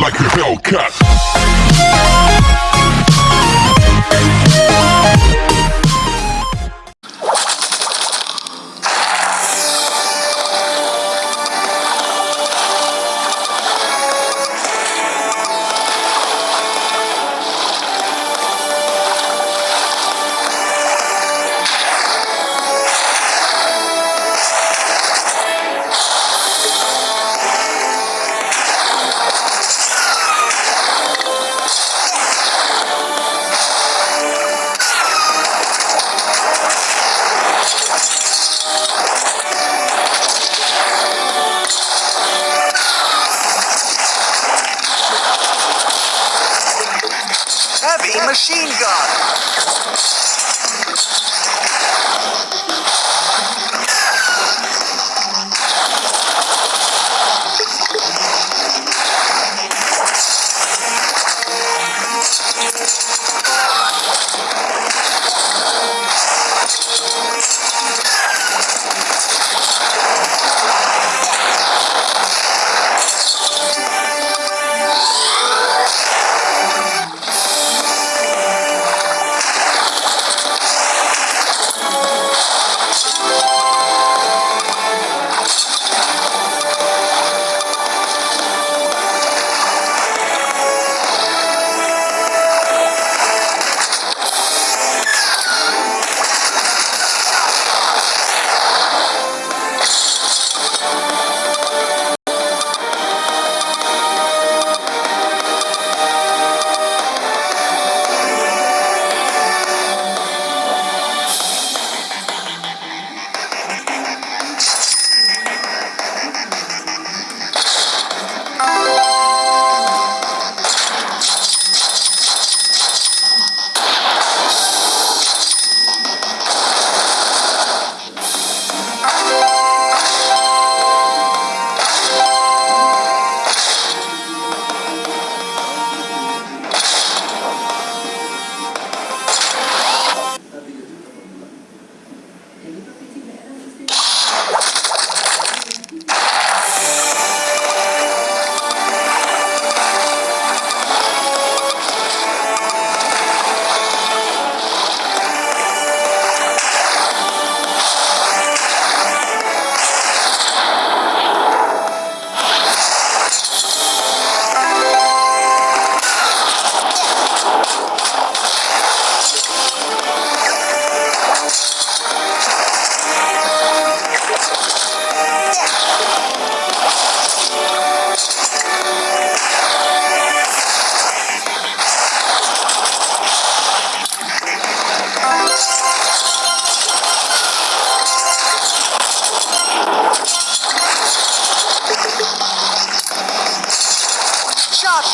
like a Hellcat.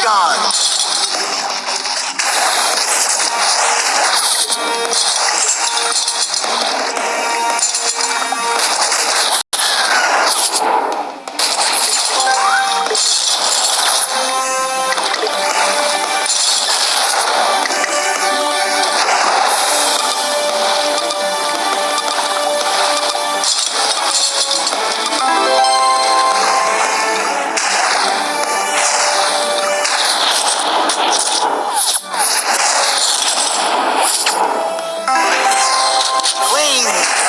guns. King.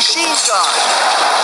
machine gun.